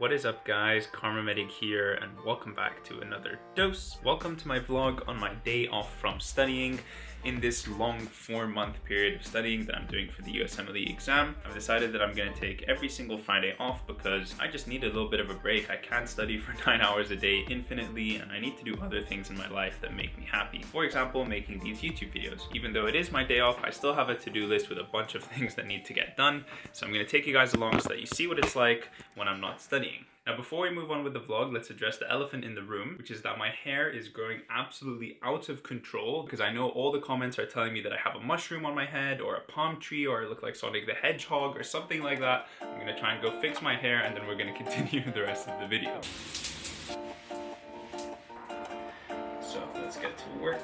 What is up guys, Kharma Medic here and welcome back to another dose. Welcome to my vlog on my day off from studying in this long four month period of studying that I'm doing for the USMLE exam. I've decided that I'm gonna take every single Friday off because I just need a little bit of a break. I can't study for nine hours a day infinitely and I need to do other things in my life that make me happy. For example, making these YouTube videos. Even though it is my day off, I still have a to-do list with a bunch of things that need to get done. So I'm gonna take you guys along so that you see what it's like when I'm not studying. Now before we move on with the vlog, let's address the elephant in the room, which is that my hair is growing absolutely out of control because I know all the comments are telling me that I have a mushroom on my head or a palm tree or I look like Sonic the Hedgehog or something like that. I'm gonna try and go fix my hair and then we're gonna continue the rest of the video. So let's get to work.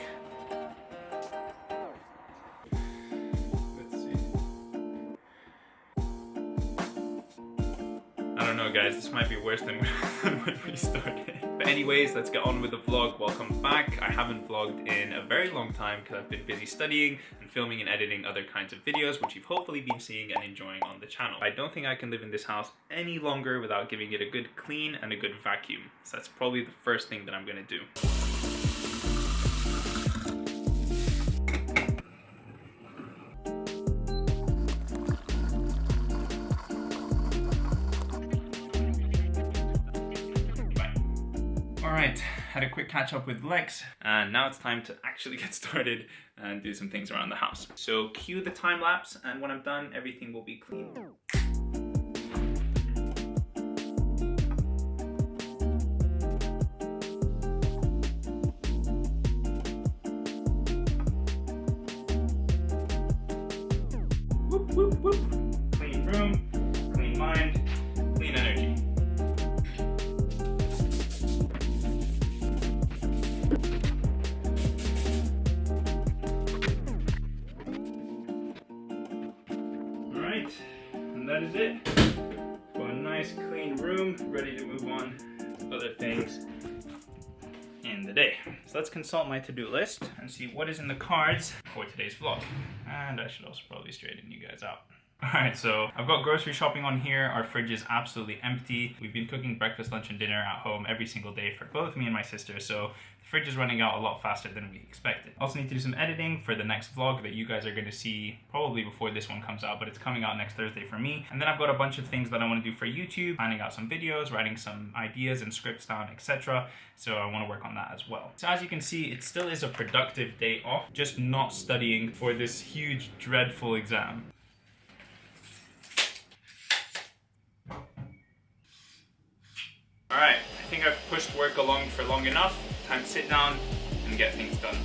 Don't know guys, this might be worse than when we started. But anyways, let's get on with the vlog. Welcome back. I haven't vlogged in a very long time because I've been busy studying and filming and editing other kinds of videos, which you've hopefully been seeing and enjoying on the channel. I don't think I can live in this house any longer without giving it a good clean and a good vacuum. So that's probably the first thing that I'm gonna do. Had a quick catch up with Lex and now it's time to actually get started and do some things around the house. So cue the time lapse and when I'm done everything will be clean. Whoop, whoop, whoop. Clean room, and that is it. Got a nice clean room, ready to move on other things in the day. So let's consult my to-do list and see what is in the cards for today's vlog. And I should also probably straighten you guys out. Alright, so I've got grocery shopping on here. Our fridge is absolutely empty. We've been cooking breakfast, lunch, and dinner at home every single day for both me and my sister, so the fridge is running out a lot faster than we expected. Also need to do some editing for the next vlog that you guys are going to see probably before this one comes out, but it's coming out next Thursday for me. And then I've got a bunch of things that I want to do for YouTube, planning out some videos, writing some ideas and scripts down, etc. So I want to work on that as well. So as you can see, it still is a productive day off, just not studying for this huge, dreadful exam. Alright, I think I've pushed work along for long enough. Time to sit down and get things done.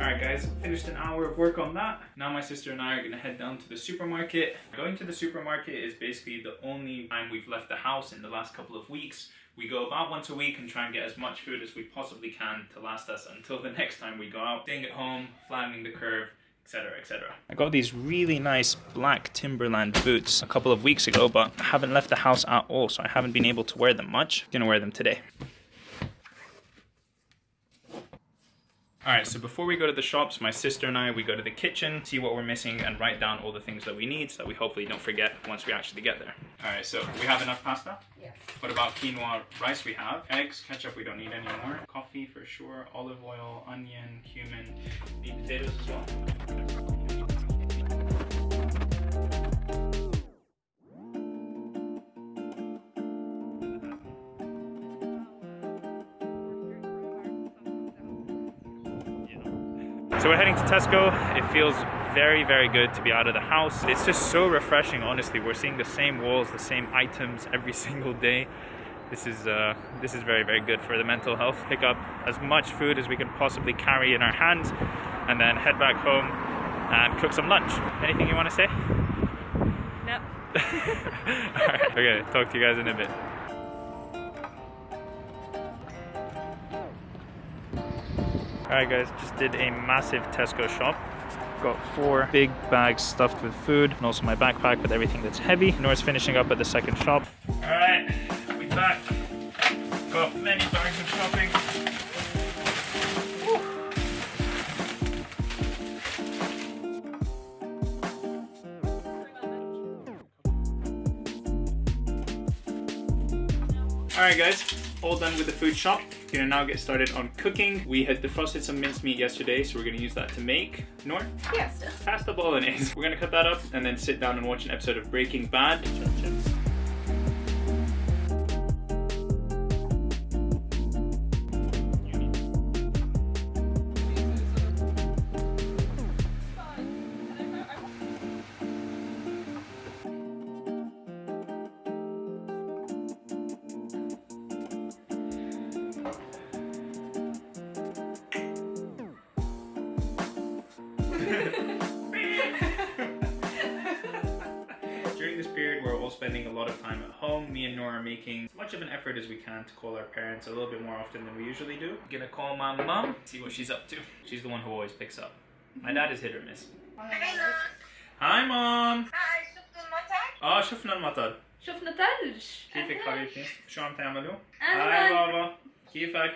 Alright guys, finished an hour of work on that. Now my sister and I are gonna head down to the supermarket. Going to the supermarket is basically the only time we've left the house in the last couple of weeks. We go about once a week and try and get as much food as we possibly can to last us until the next time we go out. Staying at home, flattening the curve, etc etc. I got these really nice black Timberland boots a couple of weeks ago but I haven't left the house at all so I haven't been able to wear them much. Gonna wear them today. Alright, so before we go to the shops, my sister and I, we go to the kitchen, see what we're missing, and write down all the things that we need so that we hopefully don't forget once we actually get there. Alright, so we have enough pasta? Yes. What about quinoa rice we have? Eggs, ketchup we don't need anymore. Coffee for sure, olive oil, onion, cumin. Potatoes as well. So we're heading to Tesco. It feels very, very good to be out of the house. It's just so refreshing, honestly. We're seeing the same walls, the same items every single day. This is uh, this is very, very good for the mental health. Pick up as much food as we can possibly carry in our hands, and then head back home and cook some lunch. Anything you want to say? No. All right. Okay. Talk to you guys in a bit. Alright guys, just did a massive Tesco shop. Got four big bags stuffed with food and also my backpack with everything that's heavy. Nora's finishing up at the second shop. Alright, we back. Got many bags of shopping. Alright guys, all done with the food shop. Gonna now get started on cooking. We had defrosted some minced meat yesterday, so we're gonna use that to make, Nor? Pasta. Pasta bolognese. We're gonna cut that up and then sit down and watch an episode of Breaking Bad. home. Me and Nora are making as much of an effort as we can to call our parents a little bit more often than we usually do. Gonna call my mom, see what she's up to. She's the one who always picks up. My dad is hit or miss. Hello. Hi mom! Hi, شفت المطر؟ اه شفنا المطر شفنا ثلج كيفك أهلاً. حبيبتي؟ شو عم تعملوا؟ أهلاً. هاي بابا كيفك؟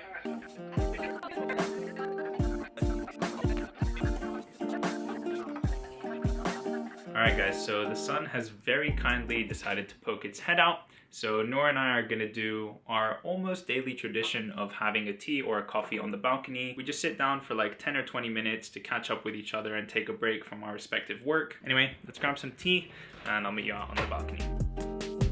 Alright guys, so the sun has very kindly decided to poke its head out. So Nora and I are gonna do our almost daily tradition of having a tea or a coffee on the balcony. We just sit down for like 10 or 20 minutes to catch up with each other and take a break from our respective work. Anyway, let's grab some tea and I'll meet you out on the balcony.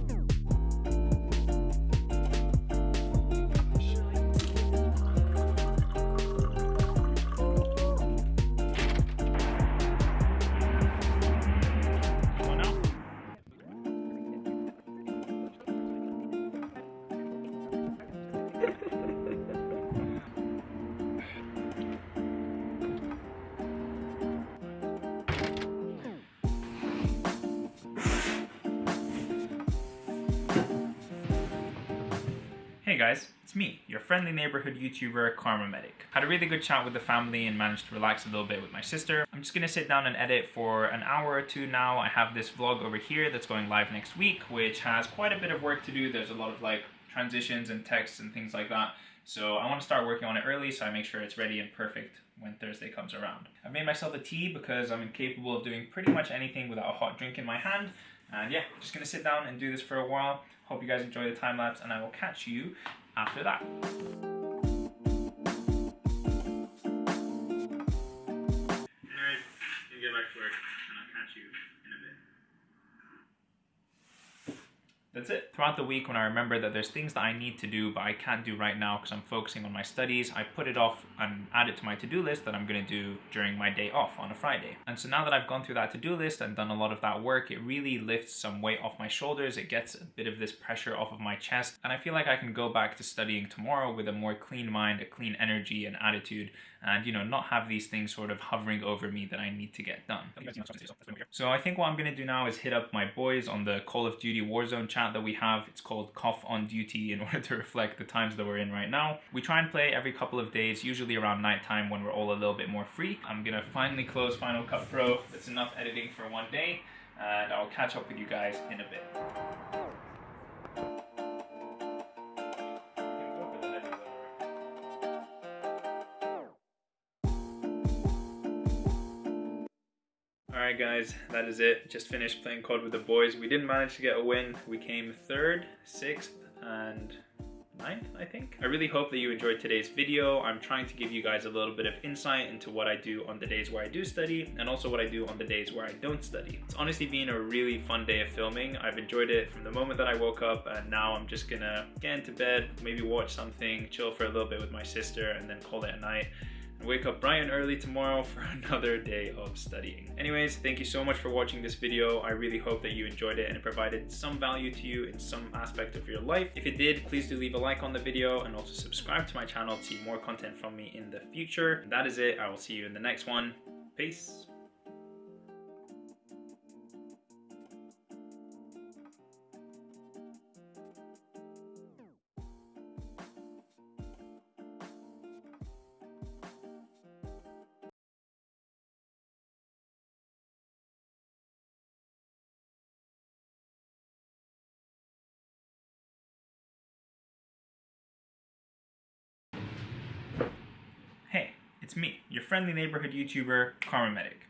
Hey guys, it's me, your friendly neighborhood YouTuber, Kharma Medic. Had a really good chat with the family and managed to relax a little bit with my sister. I'm just gonna sit down and edit for an hour or two now. I have this vlog over here that's going live next week, which has quite a bit of work to do. There's a lot of like transitions and texts and things like that. So I want to start working on it early so I make sure it's ready and perfect when Thursday comes around. I've made myself a tea because I'm incapable of doing pretty much anything without a hot drink in my hand. And yeah, I'm just gonna sit down and do this for a while. Hope you guys enjoy the time lapse and I will catch you after that. That's it. Throughout the week, when I remember that there's things that I need to do but I can't do right now because I'm focusing on my studies, I put it off and add it to my to-do list that I'm going to do during my day off on a Friday. And so now that I've gone through that to-do list and done a lot of that work, it really lifts some weight off my shoulders. It gets a bit of this pressure off of my chest. And I feel like I can go back to studying tomorrow with a more clean mind, a clean energy and attitude and, you know, not have these things sort of hovering over me that I need to get done. So I think what I'm going to do now is hit up my boys on the Call of Duty Warzone that we have. It's called Cough on Duty in order to reflect the times that we're in right now. We try and play every couple of days, usually around nighttime when we're all a little bit more free. I'm to finally close Final Cut Pro. That's enough editing for one day, and I'll catch up with you guys in a bit. Alright guys, that is it. Just finished playing COD with the boys. We didn't manage to get a win. We came third, sixth, and ninth, I think. I really hope that you enjoyed today's video. I'm trying to give you guys a little bit of insight into what I do on the days where I do study and also what I do on the days where I don't study. It's honestly been a really fun day of filming. I've enjoyed it from the moment that I woke up and now I'm just gonna get into bed, maybe watch something, chill for a little bit with my sister and then call it a night wake up bright and early tomorrow for another day of studying. Anyways, thank you so much for watching this video. I really hope that you enjoyed it and it provided some value to you in some aspect of your life. If it did, please do leave a like on the video and also subscribe to my channel to see more content from me in the future. And that is it. I will see you in the next one. Peace. It's me, your friendly neighborhood YouTuber, Kharma Medic.